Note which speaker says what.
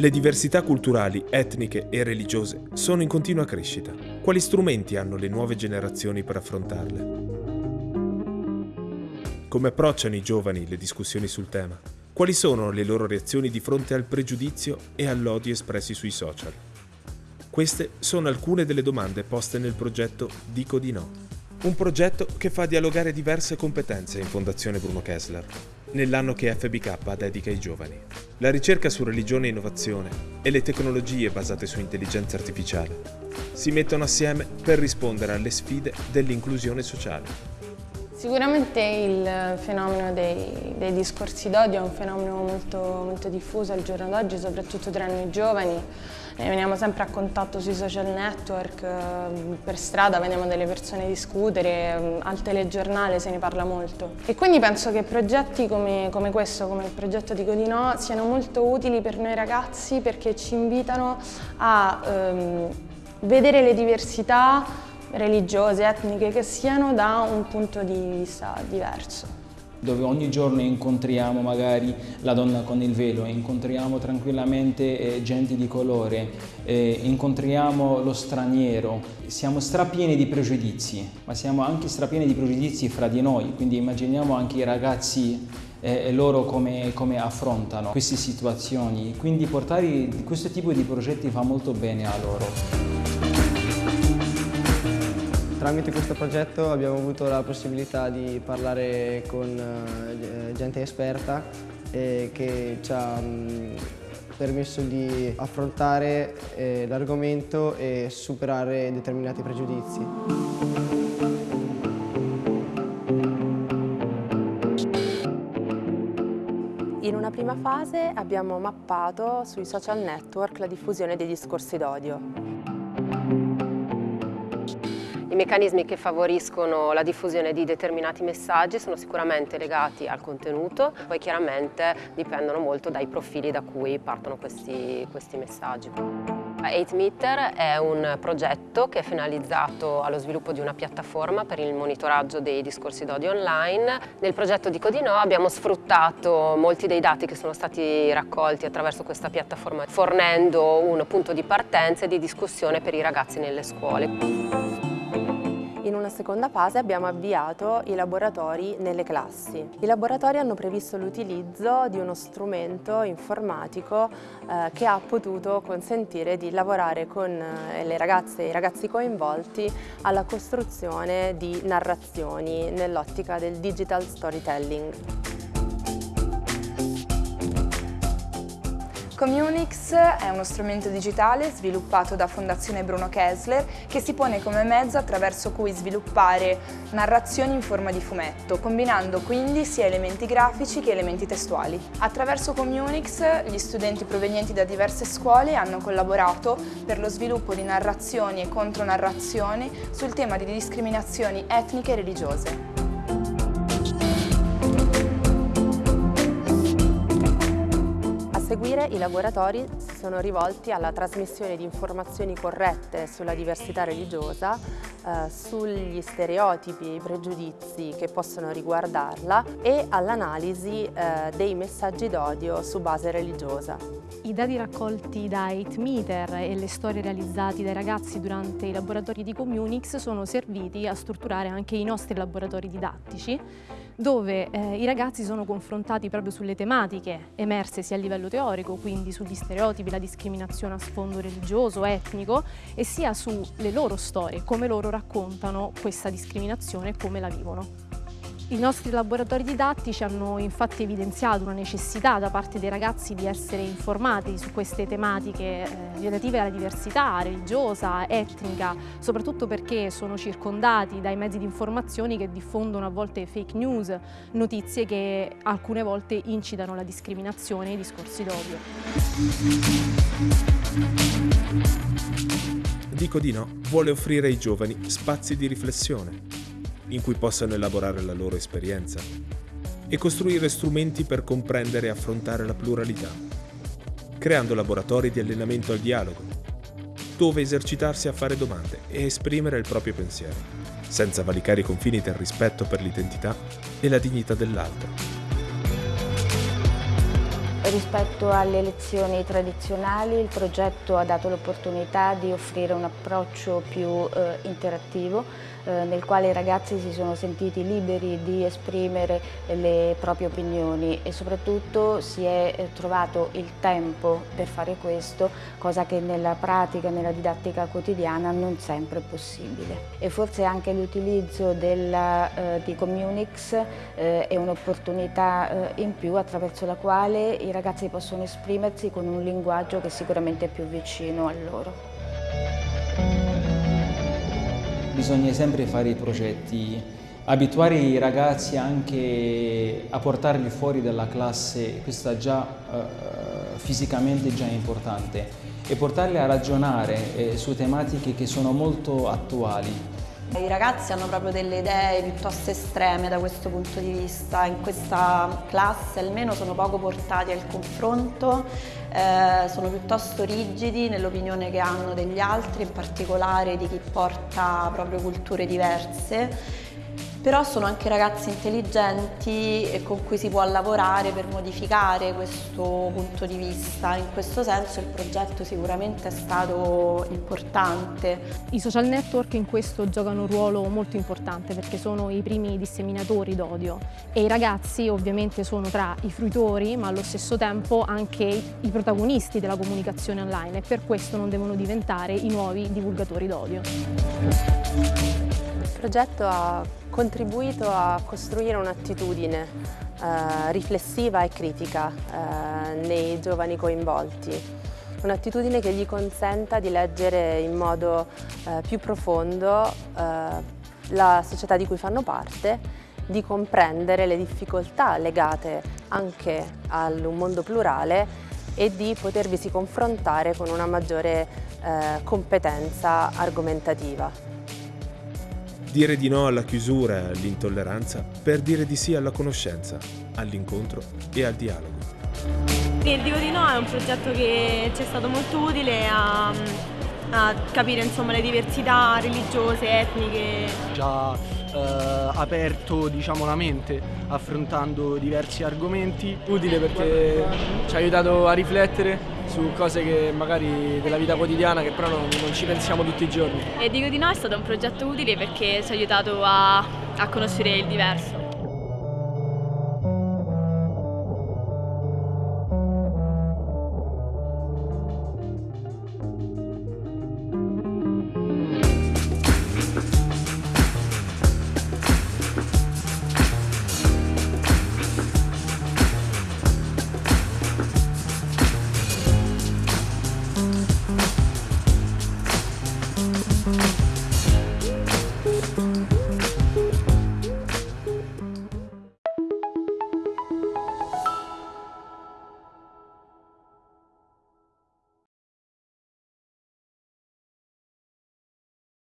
Speaker 1: Le diversità culturali, etniche e religiose sono in continua crescita. Quali strumenti hanno le nuove generazioni per affrontarle? Come approcciano i giovani le discussioni sul tema? Quali sono le loro reazioni di fronte al pregiudizio e all'odio espressi sui social? Queste sono alcune delle domande poste nel progetto Dico di no. Un progetto che fa dialogare diverse competenze in Fondazione Bruno Kessler, nell'anno che FBK dedica ai giovani. La ricerca su religione e innovazione e le tecnologie basate su intelligenza artificiale si mettono assieme per rispondere alle sfide dell'inclusione sociale.
Speaker 2: Sicuramente il fenomeno dei, dei discorsi d'odio è un fenomeno molto, molto, diffuso al giorno d'oggi, soprattutto tra noi giovani. Ne veniamo sempre a contatto sui social network, per strada vediamo delle persone discutere, al telegiornale se ne parla molto. E quindi penso che progetti come, come questo, come il progetto di Godinò, siano molto utili per noi ragazzi perché ci invitano a ehm, vedere le diversità religiose, etniche che siano da un punto di vista diverso
Speaker 3: dove ogni giorno incontriamo magari la donna con il velo, incontriamo tranquillamente eh, gente di colore, eh, incontriamo lo straniero. Siamo strapieni di pregiudizi, ma siamo anche strapieni di pregiudizi fra di noi, quindi immaginiamo anche i ragazzi e loro come, come, affrontano queste situazioni. Quindi portare questo tipo di progetti fa molto bene a loro.
Speaker 4: Tramite questo progetto abbiamo avuto la possibilità di parlare con eh, gente esperta che ci ha mm, permesso di affrontare eh, l'argomento e superare determinati pregiudizi.
Speaker 5: In una prima fase abbiamo mappato sui social network la diffusione dei discorsi d'odio. Meccanismi che favoriscono la diffusione di determinati messaggi sono sicuramente legati al contenuto, poi chiaramente dipendono molto dai profili da cui partono questi, questi messaggi. 8Meter è un progetto che è finalizzato allo sviluppo di una piattaforma per il monitoraggio dei discorsi d'odio online. Nel progetto di Codino abbiamo sfruttato molti dei dati che sono stati raccolti attraverso questa piattaforma fornendo un punto di partenza e di discussione per i ragazzi nelle scuole. In una seconda fase abbiamo avviato i laboratori nelle classi. I laboratori hanno previsto l'utilizzo di uno strumento informatico eh, che ha potuto consentire di lavorare con eh, le ragazze e i ragazzi coinvolti alla costruzione di narrazioni nell'ottica del digital storytelling.
Speaker 6: Communix è uno strumento digitale sviluppato da Fondazione Bruno Kessler che si pone come mezzo attraverso cui sviluppare narrazioni in forma di fumetto, combinando quindi sia elementi grafici che elementi testuali. Attraverso Communix gli studenti provenienti da diverse scuole hanno collaborato per lo sviluppo di narrazioni e contronarrazioni sul tema di discriminazioni etniche e religiose.
Speaker 5: Seguire i laboratori si sono rivolti alla trasmissione di informazioni corrette sulla diversità religiosa, eh, sugli stereotipi e i pregiudizi che possono riguardarla e all'analisi eh, dei messaggi d'odio su base religiosa.
Speaker 7: I dati raccolti da 8Meter e le storie realizzate dai ragazzi durante i laboratori di Communix sono serviti a strutturare anche i nostri laboratori didattici dove eh, i ragazzi sono confrontati proprio sulle tematiche emerse sia a livello teorico, quindi sugli stereotipi, la discriminazione a sfondo religioso, etnico, e sia sulle loro storie, come loro raccontano questa discriminazione e come la vivono. I nostri laboratori didattici hanno infatti evidenziato una necessità da parte dei ragazzi di essere informati su queste tematiche eh, relative alla diversità religiosa, etnica, soprattutto perché sono circondati dai mezzi di informazione che diffondono a volte fake news, notizie che alcune volte incitano la discriminazione e i discorsi d'odio.
Speaker 1: Dico di no vuole offrire ai giovani spazi di riflessione in cui possano elaborare la loro esperienza e costruire strumenti per comprendere e affrontare la pluralità, creando laboratori di allenamento al dialogo, dove esercitarsi a fare domande e esprimere il proprio pensiero, senza valicare i confini del rispetto per l'identità e la dignità dell'altro.
Speaker 8: rispetto alle lezioni tradizionali il progetto ha dato l'opportunità di offrire un approccio più eh, interattivo nel quale i ragazzi si sono sentiti liberi di esprimere le proprie opinioni e soprattutto si è eh, trovato il tempo per fare questo, cosa che nella pratica, nella didattica quotidiana non sempre è possibile. E forse anche l'utilizzo eh, di Communix eh, è un'opportunità eh, in più attraverso la quale i ragazzi possono esprimersi con un linguaggio che sicuramente è più vicino a loro.
Speaker 3: Bisogna sempre fare i progetti, abituare i ragazzi anche a portarli fuori dalla classe, questo già eh, fisicamente già importante, e portarli a ragionare eh, su tematiche che sono molto attuali.
Speaker 9: I ragazzi hanno proprio delle idee piuttosto estreme da questo punto di vista, in questa classe almeno sono poco portati al confronto, eh, sono piuttosto rigidi nell'opinione che hanno degli altri, in particolare di chi porta proprio culture diverse però sono anche ragazzi intelligenti e con cui si può lavorare per modificare questo punto di vista. In questo senso il progetto sicuramente è stato importante.
Speaker 7: I social network in questo giocano un ruolo molto importante perché sono i primi disseminatori d'odio e i ragazzi ovviamente sono tra i fruitori ma allo stesso tempo anche i protagonisti della comunicazione online e per questo non devono diventare i nuovi divulgatori d'odio.
Speaker 5: Il progetto ha contribuito a costruire un'attitudine eh, riflessiva e critica eh, nei giovani coinvolti. Un'attitudine che gli consenta di leggere in modo eh, più profondo eh, la società di cui fanno parte, di comprendere le difficoltà legate anche a un mondo plurale e di potervisi confrontare con una maggiore eh, competenza argomentativa.
Speaker 1: Dire di no alla chiusura e all'intolleranza per dire di sì alla conoscenza, all'incontro e al dialogo.
Speaker 10: Il Dico di no è un progetto che ci è stato molto utile a, a capire insomma, le diversità religiose, etniche.
Speaker 11: Già eh, aperto diciamo, la mente affrontando diversi argomenti. Utile perché ci ha aiutato a riflettere su cose che magari della vita quotidiana che però non, non, ci pensiamo tutti i giorni.
Speaker 10: E dico di no è stato un progetto utile perché ci ha aiutato a, a conoscere il diverso.